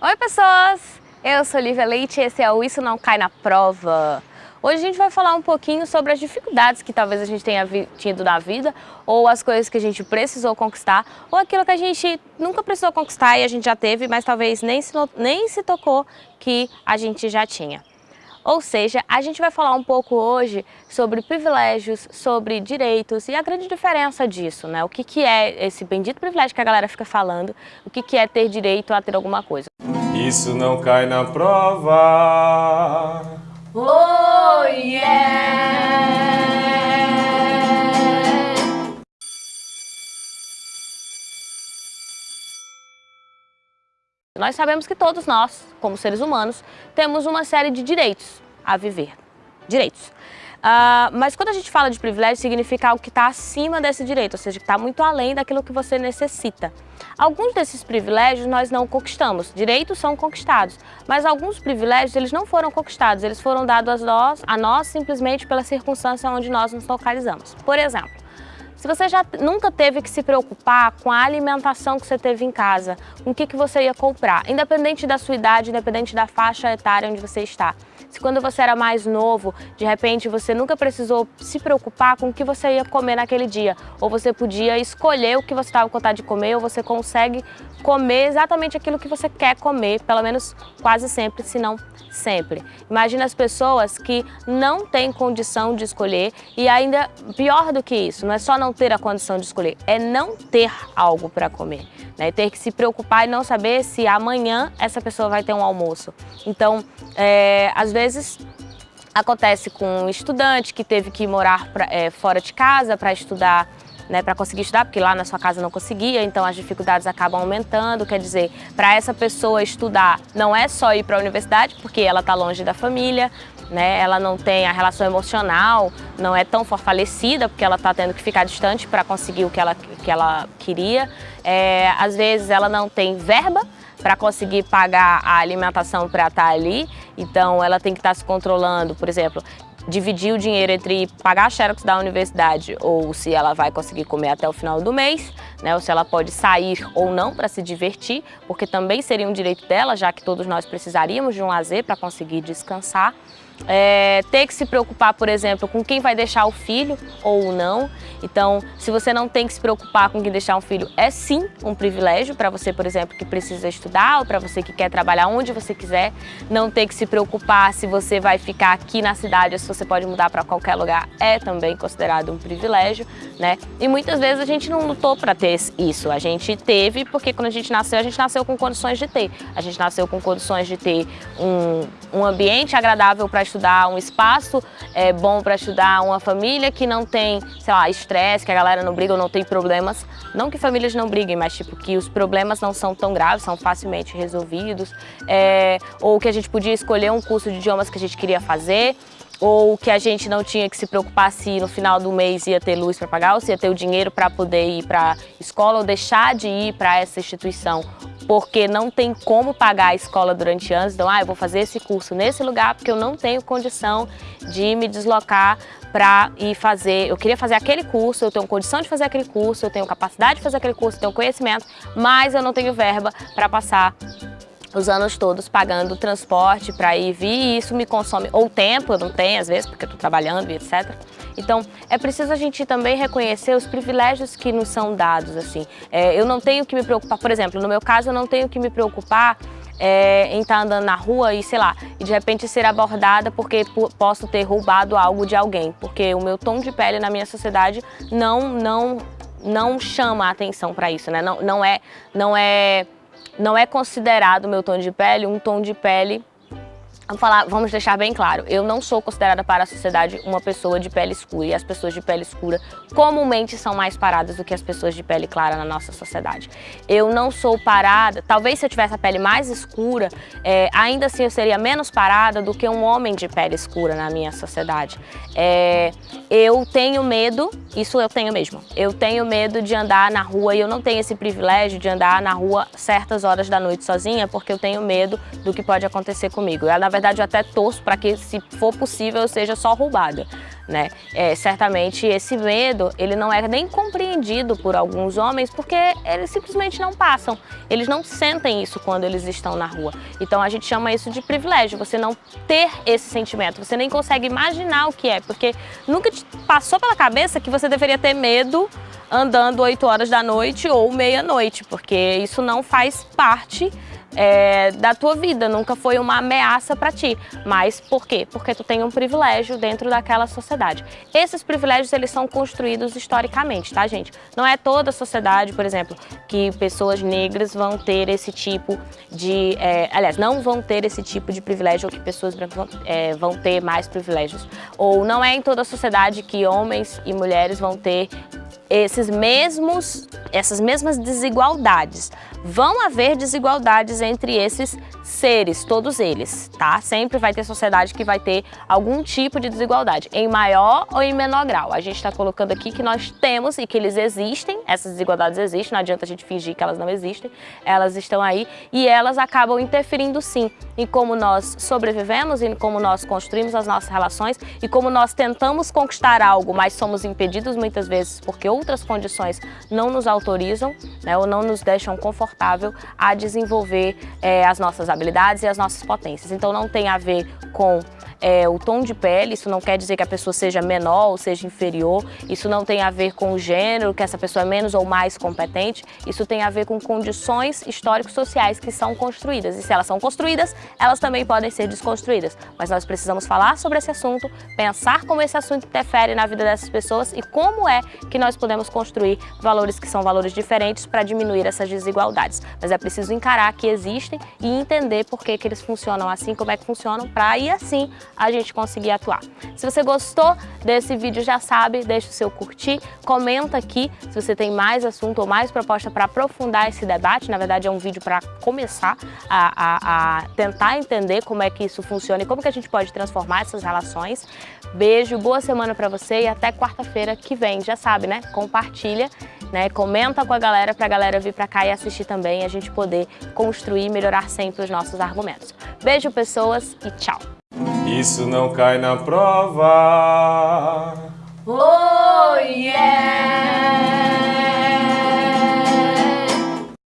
Oi pessoas, eu sou Lívia Leite e esse é o Isso Não Cai na Prova. Hoje a gente vai falar um pouquinho sobre as dificuldades que talvez a gente tenha tido na vida ou as coisas que a gente precisou conquistar ou aquilo que a gente nunca precisou conquistar e a gente já teve, mas talvez nem se, nem se tocou que a gente já tinha. Ou seja, a gente vai falar um pouco hoje sobre privilégios, sobre direitos e a grande diferença disso, né? O que, que é esse bendito privilégio que a galera fica falando, o que, que é ter direito a ter alguma coisa. Isso não cai na prova. Oh yeah! Nós sabemos que todos nós, como seres humanos, temos uma série de direitos a viver. Direitos. Uh, mas quando a gente fala de privilégio, significa algo que está acima desse direito, ou seja, que está muito além daquilo que você necessita. Alguns desses privilégios nós não conquistamos, direitos são conquistados, mas alguns privilégios eles não foram conquistados, eles foram dados a nós, a nós simplesmente pela circunstância onde nós nos localizamos. Por exemplo, se você já nunca teve que se preocupar com a alimentação que você teve em casa, com o que, que você ia comprar, independente da sua idade, independente da faixa etária onde você está. Se quando você era mais novo, de repente você nunca precisou se preocupar com o que você ia comer naquele dia, ou você podia escolher o que você estava com vontade de comer, ou você consegue comer exatamente aquilo que você quer comer, pelo menos quase sempre, se não sempre. Imagina as pessoas que não têm condição de escolher e ainda pior do que isso, não é só não ter a condição de escolher, é não ter algo para comer. Né? Ter que se preocupar e não saber se amanhã essa pessoa vai ter um almoço. Então, é, às vezes acontece com um estudante que teve que morar pra, é, fora de casa para estudar né, para conseguir estudar, porque lá na sua casa não conseguia, então as dificuldades acabam aumentando. Quer dizer, para essa pessoa estudar não é só ir para a universidade, porque ela está longe da família, né, ela não tem a relação emocional, não é tão fortalecida, porque ela está tendo que ficar distante para conseguir o que ela, que ela queria. É, às vezes ela não tem verba, para conseguir pagar a alimentação para estar tá ali, então ela tem que estar tá se controlando, por exemplo, dividir o dinheiro entre pagar a xerox da universidade ou se ela vai conseguir comer até o final do mês, né, ou se ela pode sair ou não para se divertir, porque também seria um direito dela, já que todos nós precisaríamos de um lazer para conseguir descansar. É, ter que se preocupar, por exemplo, com quem vai deixar o filho ou não. Então, se você não tem que se preocupar com quem deixar um filho, é sim um privilégio para você, por exemplo, que precisa estudar ou para você que quer trabalhar onde você quiser. Não ter que se preocupar se você vai ficar aqui na cidade ou se você pode mudar para qualquer lugar é também considerado um privilégio, né? E muitas vezes a gente não lutou para ter isso. A gente teve porque quando a gente nasceu, a gente nasceu com condições de ter. A gente nasceu com condições de ter um, um ambiente agradável para estudar, um espaço é, bom para estudar, uma família que não tem, sei lá, estresse, que a galera não briga ou não tem problemas. Não que famílias não briguem, mas tipo que os problemas não são tão graves, são facilmente resolvidos. É, ou que a gente podia escolher um curso de idiomas que a gente queria fazer ou que a gente não tinha que se preocupar se no final do mês ia ter luz para pagar, ou se ia ter o dinheiro para poder ir para a escola ou deixar de ir para essa instituição, porque não tem como pagar a escola durante anos, então, ah, eu vou fazer esse curso nesse lugar porque eu não tenho condição de me deslocar para ir fazer, eu queria fazer aquele curso, eu tenho condição de fazer aquele curso, eu tenho capacidade de fazer aquele curso, eu tenho conhecimento, mas eu não tenho verba para passar os anos todos pagando transporte para ir vir. E isso me consome ou tempo, eu não tenho às vezes porque eu estou trabalhando e etc. Então é preciso a gente também reconhecer os privilégios que nos são dados. assim. É, eu não tenho que me preocupar, por exemplo, no meu caso eu não tenho que me preocupar é, em estar tá andando na rua e, sei lá, e de repente ser abordada porque posso ter roubado algo de alguém, porque o meu tom de pele na minha sociedade não, não, não chama a atenção para isso, né? Não, não é, não é não é considerado o meu tom de pele um tom de pele Vamos, falar, vamos deixar bem claro, eu não sou considerada para a sociedade uma pessoa de pele escura e as pessoas de pele escura comumente são mais paradas do que as pessoas de pele clara na nossa sociedade. Eu não sou parada, talvez se eu tivesse a pele mais escura, é, ainda assim eu seria menos parada do que um homem de pele escura na minha sociedade. É, eu tenho medo, isso eu tenho mesmo, eu tenho medo de andar na rua e eu não tenho esse privilégio de andar na rua certas horas da noite sozinha porque eu tenho medo do que pode acontecer comigo. Eu, na verdade, eu até torço para que, se for possível, eu seja só roubada. né? É, certamente esse medo, ele não é nem compreendido por alguns homens porque eles simplesmente não passam, eles não sentem isso quando eles estão na rua. Então a gente chama isso de privilégio, você não ter esse sentimento, você nem consegue imaginar o que é, porque nunca te passou pela cabeça que você deveria ter medo andando 8 horas da noite ou meia-noite, porque isso não faz parte é, da tua vida, nunca foi uma ameaça para ti. Mas por quê? Porque tu tem um privilégio dentro daquela sociedade. Esses privilégios, eles são construídos historicamente, tá, gente? Não é toda a sociedade, por exemplo, que pessoas negras vão ter esse tipo de... É, aliás, não vão ter esse tipo de privilégio ou que pessoas brancas vão, é, vão ter mais privilégios. Ou não é em toda a sociedade que homens e mulheres vão ter esses mesmos, essas mesmas desigualdades. Vão haver desigualdades entre esses seres, todos eles, tá? Sempre vai ter sociedade que vai ter algum tipo de desigualdade, em maior ou em menor grau. A gente está colocando aqui que nós temos e que eles existem, essas desigualdades existem, não adianta a gente fingir que elas não existem, elas estão aí e elas acabam interferindo sim em como nós sobrevivemos, em como nós construímos as nossas relações e como nós tentamos conquistar algo, mas somos impedidos muitas vezes porque outras condições não nos autorizam né, ou não nos deixam confortável a desenvolver é, as nossas habilidades e as nossas potências. Então não tem a ver com é, o tom de pele, isso não quer dizer que a pessoa seja menor ou seja inferior, isso não tem a ver com o gênero, que essa pessoa é menos ou mais competente, isso tem a ver com condições históricos sociais que são construídas. E se elas são construídas, elas também podem ser desconstruídas. Mas nós precisamos falar sobre esse assunto, pensar como esse assunto interfere na vida dessas pessoas e como é que nós podemos construir valores que são valores diferentes para diminuir essas desigualdades. Mas é preciso encarar que existem e entender por que, que eles funcionam assim, como é que funcionam, para aí assim a gente conseguir atuar. Se você gostou desse vídeo, já sabe, deixa o seu curtir, comenta aqui se você tem mais assunto ou mais proposta para aprofundar esse debate. Na verdade, é um vídeo para começar a, a, a tentar entender como é que isso funciona e como que a gente pode transformar essas relações. Beijo, boa semana para você e até quarta-feira que vem. Já sabe, né? Compartilha, né? Comenta com a galera para a galera vir para cá e assistir também a gente poder construir e melhorar sempre os nossos argumentos. Beijo, pessoas, e tchau! Isso não cai na prova. Oh, yeah!